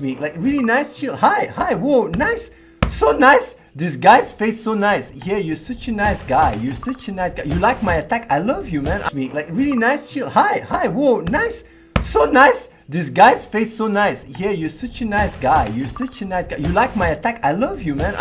me like really nice chill. Hi hi whoa nice so nice. This guy's face so nice. Yeah you're such a nice guy. You're such a nice guy. You like my attack? I love you man. Me like really nice chill. Hi hi whoa nice so nice. This guy's face so nice. Yeah you're such a nice guy. You're such a nice guy. You like my attack? I love you man.